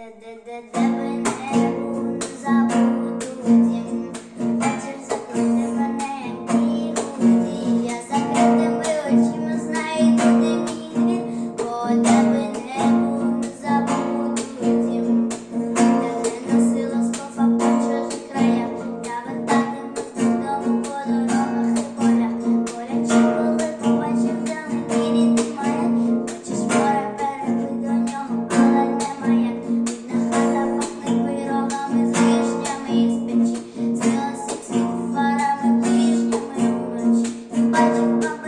the the the debonair Thank you.